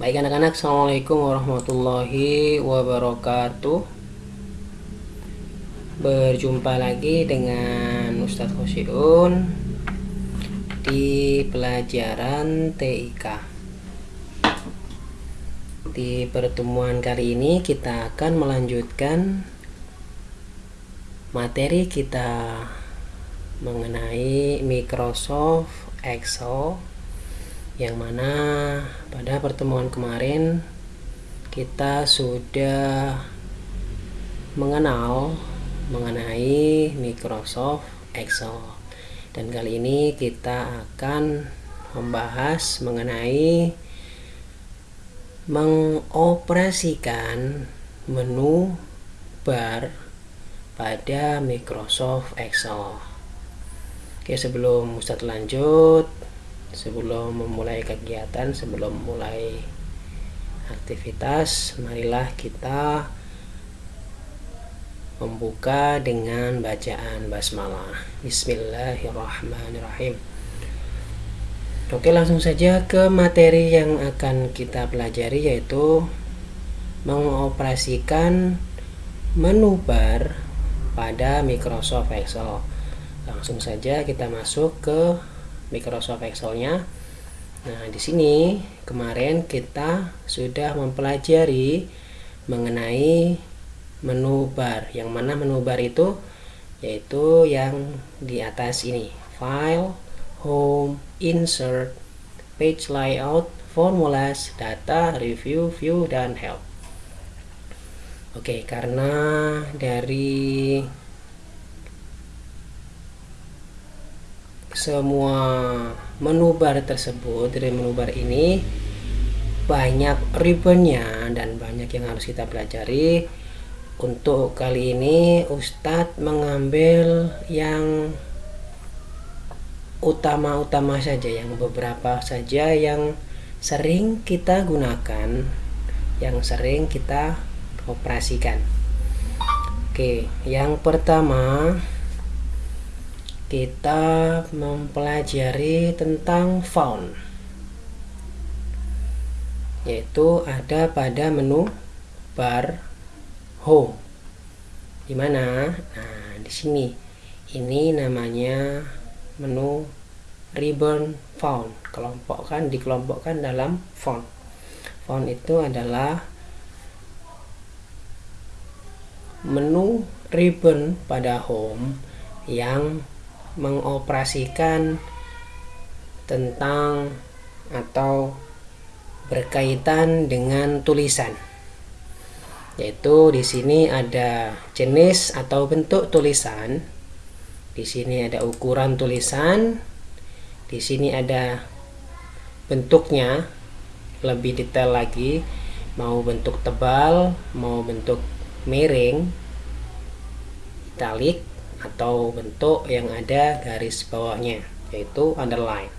Baik anak-anak, Assalamualaikum warahmatullahi wabarakatuh. Berjumpa lagi dengan Ustadz Khosyiun Di pelajaran TIK Di pertemuan kali ini kita akan melanjutkan Materi kita mengenai Microsoft Excel yang mana pada pertemuan kemarin kita sudah mengenal mengenai Microsoft Excel. Dan kali ini kita akan membahas mengenai mengoperasikan menu bar pada Microsoft Excel. Oke sebelum Ustadz lanjut sebelum memulai kegiatan sebelum mulai aktivitas marilah kita membuka dengan bacaan basmalah. Bismillahirrahmanirrahim. Oke langsung saja ke materi yang akan kita pelajari yaitu mengoperasikan menu bar pada Microsoft Excel. Langsung saja kita masuk ke Microsoft Excel-nya. Nah, di sini kemarin kita sudah mempelajari mengenai menu bar. Yang mana menu bar itu yaitu yang di atas ini. File, Home, Insert, Page Layout, Formulas, Data, Review, View, dan Help. Oke, karena dari semua menu bar tersebut dari menu bar ini banyak ribbonnya dan banyak yang harus kita pelajari. Untuk kali ini Ustadz mengambil yang utama-utama saja yang beberapa saja yang sering kita gunakan yang sering kita operasikan. Oke yang pertama kita mempelajari tentang found yaitu ada pada menu bar home. Di mana? Nah di sini. Ini namanya menu ribbon found kelompokkan dikelompokkan dalam font font itu adalah menu ribbon pada home yang mengoperasikan tentang atau berkaitan dengan tulisan. Yaitu di sini ada jenis atau bentuk tulisan di sini ada ukuran tulisan di sini ada bentuknya lebih detail lagi mau bentuk tebal mau bentuk miring italik atau bentuk yang ada garis bawahnya yaitu underline.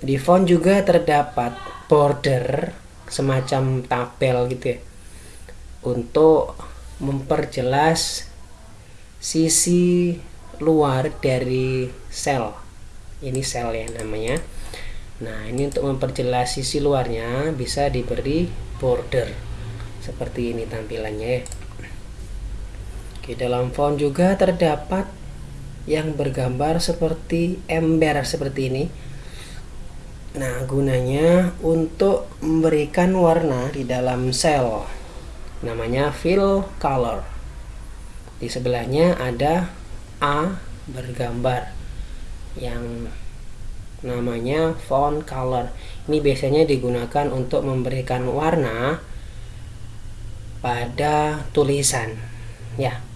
Di font juga terdapat border semacam tabel gitu ya untuk memperjelas sisi luar dari sel. Ini sel ya namanya. Nah ini untuk memperjelas sisi luarnya bisa diberi border. Seperti ini tampilannya ya di dalam font juga terdapat yang bergambar seperti ember seperti ini. Nah, gunanya untuk memberikan warna di dalam sel. Namanya fill color. Di sebelahnya ada A bergambar yang namanya font color. Ini biasanya digunakan untuk memberikan warna pada tulisan. Ya.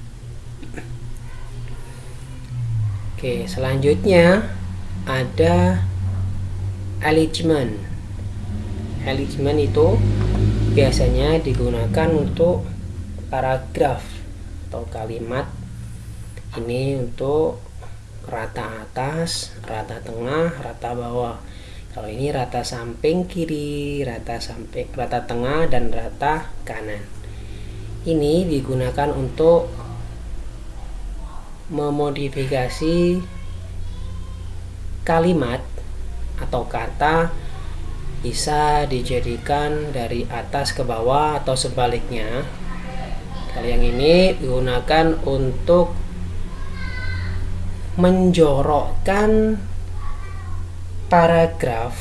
Oke, selanjutnya ada alignment. Alignment itu biasanya digunakan untuk paragraf atau kalimat ini untuk rata atas, rata tengah, rata bawah. Kalau ini rata samping kiri, rata samping, rata tengah dan rata kanan. Ini digunakan untuk memodifikasi kalimat atau kata bisa dijadikan dari atas ke bawah atau sebaliknya. Kalau yang ini digunakan untuk menjorokkan paragraf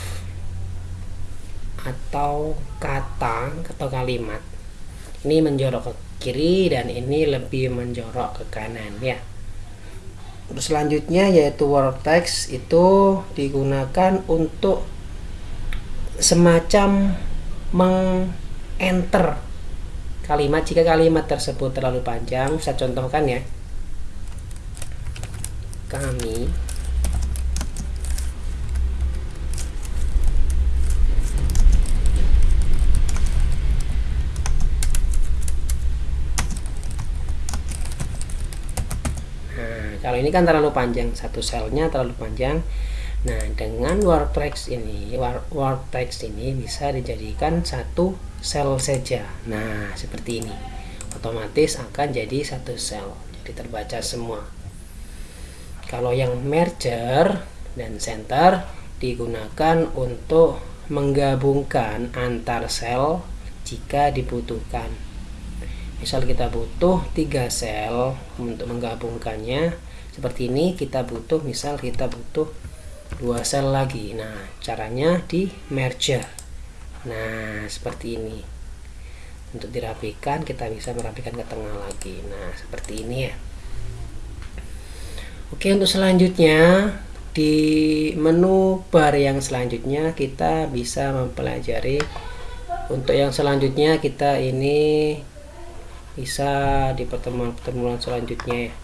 atau kata atau kalimat. Ini menjorok ke kiri dan ini lebih menjorok ke kanan ya Terus selanjutnya yaitu text itu digunakan untuk semacam meng-enter kalimat. Jika kalimat tersebut terlalu panjang saya contohkan ya. Kami kalau ini kan terlalu panjang satu selnya terlalu panjang. Nah dengan word text ini word text ini bisa dijadikan satu sel saja. Nah seperti ini. Otomatis akan jadi satu sel. Jadi terbaca semua. Kalau yang merger dan center digunakan untuk menggabungkan antar sel jika dibutuhkan. Misal kita butuh tiga sel untuk menggabungkannya seperti ini kita butuh misal kita butuh dua sel lagi. Nah caranya di merger. Nah seperti ini. Untuk dirapikan kita bisa merapikan ke tengah lagi. Nah seperti ini ya. Oke untuk selanjutnya di menu bar yang selanjutnya kita bisa mempelajari. Untuk yang selanjutnya kita ini bisa di pertemuan-pertemuan selanjutnya ya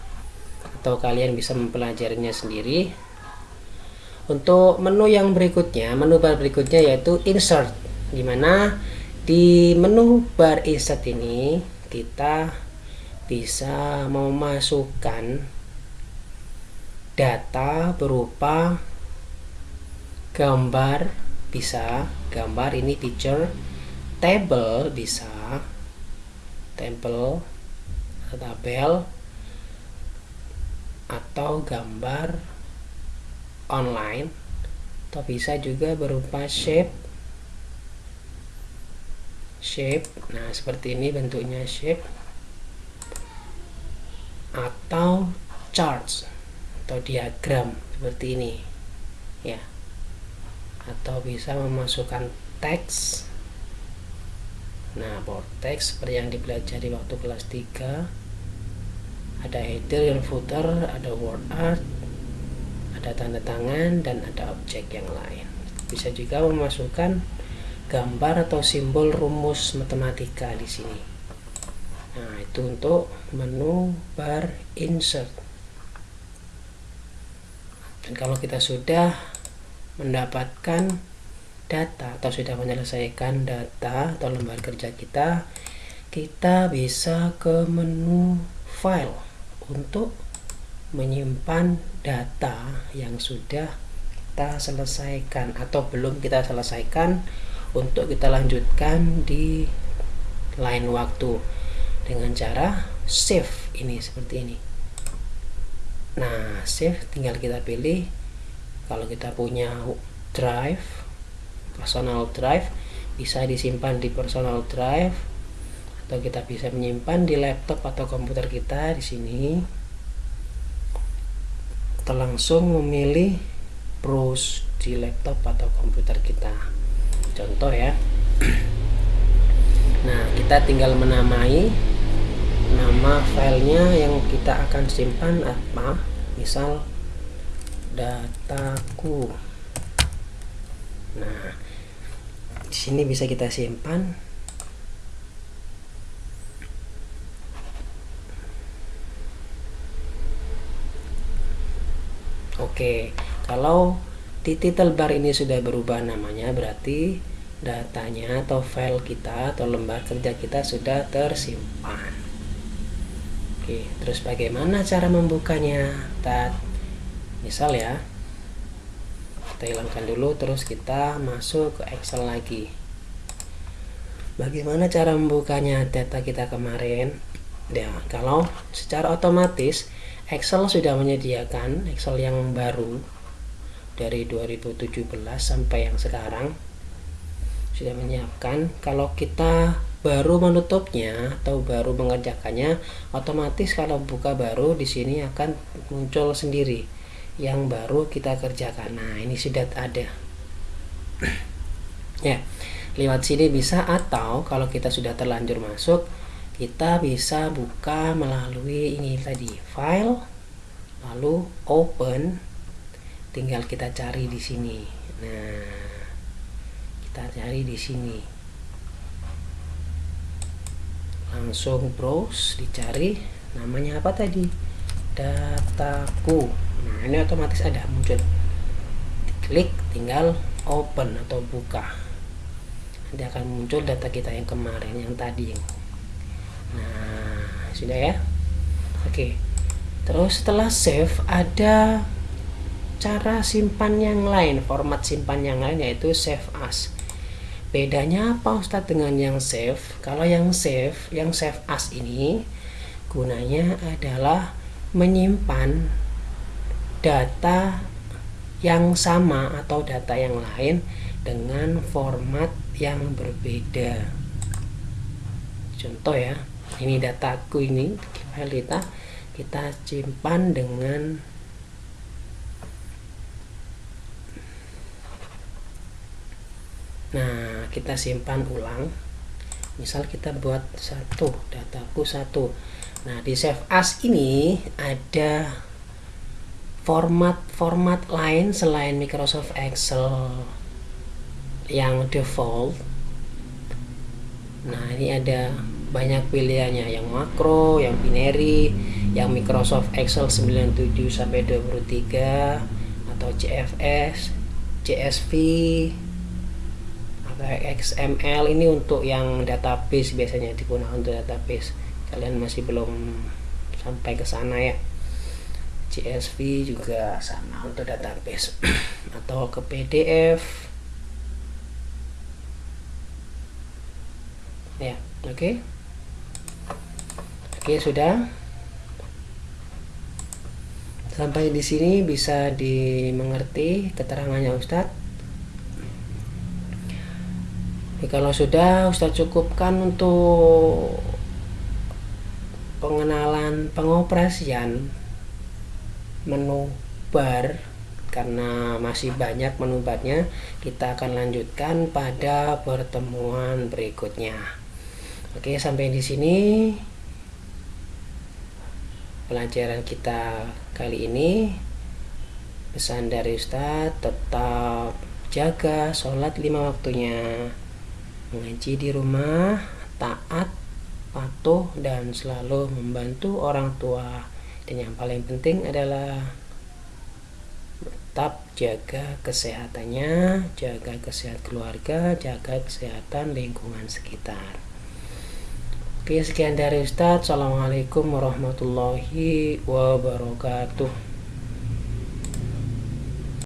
atau kalian bisa mempelajarinya sendiri. Untuk menu yang berikutnya menu bar berikutnya yaitu insert di mana di menu bar insert ini kita bisa memasukkan data berupa gambar bisa gambar ini picture table bisa table tabel atau gambar online atau bisa juga berupa shape. Shape nah seperti ini bentuknya shape. Atau charts atau diagram seperti ini ya. Atau bisa memasukkan teks. Nah board text seperti yang dipelajari waktu kelas 3 ada header dan footer ada word art ada tanda tangan dan ada objek yang lain. Bisa juga memasukkan gambar atau simbol rumus matematika di sini. Nah itu untuk menu bar insert. Dan kalau kita sudah mendapatkan data atau sudah menyelesaikan data atau lembar kerja kita kita bisa ke menu file untuk menyimpan data yang sudah kita selesaikan atau belum kita selesaikan untuk kita lanjutkan di lain waktu dengan cara save ini seperti ini. Nah save tinggal kita pilih. Kalau kita punya drive personal drive bisa disimpan di personal drive atau kita bisa menyimpan di laptop atau komputer kita di sini. Kita langsung memilih browse di laptop atau komputer kita. Contoh ya. Nah kita tinggal menamai nama filenya yang kita akan simpan apa? Misal dataku. Nah di sini bisa kita simpan Oke, kalau di title bar ini sudah berubah namanya berarti datanya atau file kita atau lembar kerja kita sudah tersimpan. Oke, terus bagaimana cara membukanya? Tat, misal ya, kita hilangkan dulu terus kita masuk ke Excel lagi. Bagaimana cara membukanya data kita kemarin? Ya, kalau secara otomatis Excel sudah menyediakan Excel yang baru dari 2017 sampai yang sekarang sudah menyiapkan. Kalau kita baru menutupnya atau baru mengerjakannya otomatis kalau buka baru di sini akan muncul sendiri yang baru kita kerjakan. Nah ini sudah ada. Ya lewat sini bisa atau kalau kita sudah terlanjur masuk kita bisa buka melalui ini tadi file lalu open. Tinggal kita cari di sini. Nah kita cari di sini. Langsung browse dicari. Namanya apa tadi? Dataku. Nah ini otomatis ada muncul. Klik tinggal open atau buka. Nanti akan muncul data kita yang kemarin yang tadi. nah sudah ya. Oke. Terus setelah save ada cara simpan yang lain format simpan yang lain yaitu save as. Bedanya apa Ustadz dengan yang save? Kalau yang save yang save as ini gunanya adalah menyimpan data yang sama atau data yang lain dengan format yang berbeda. Contoh ya ini dataku ini file kita kita simpan dengan nah kita simpan ulang. Misal kita buat satu dataku satu. Nah di save as ini ada format-format lain selain Microsoft Excel yang default. Nah ini ada banyak pilihannya. Yang makro, yang binary, yang Microsoft Excel 97 sampai 23 atau CFS, CSV, XML ini untuk yang database biasanya digunakan untuk database. Kalian masih belum sampai ke sana ya. CSV juga sama untuk database. Atau ke PDF ya oke. okay. Oke sudah. Sampai di sini bisa dimengerti keterangannya Ustadz. Ya, kalau sudah Ustadz cukupkan untuk pengenalan pengoperasian menu bar karena masih banyak menu barnya. Kita akan lanjutkan pada pertemuan berikutnya. Oke sampai di sini pelajaran kita kali ini pesan dari Ustadz tetap jaga sholat lima waktunya mengaji di rumah, taat, patuh, dan selalu membantu orang tua. Dan yang paling penting adalah tetap jaga kesehatannya, jaga kesehatan keluarga, jaga kesehatan lingkungan sekitar. Oke, sekian dari Ustadz. Assalamualaikum warahmatullahi wabarakatuh.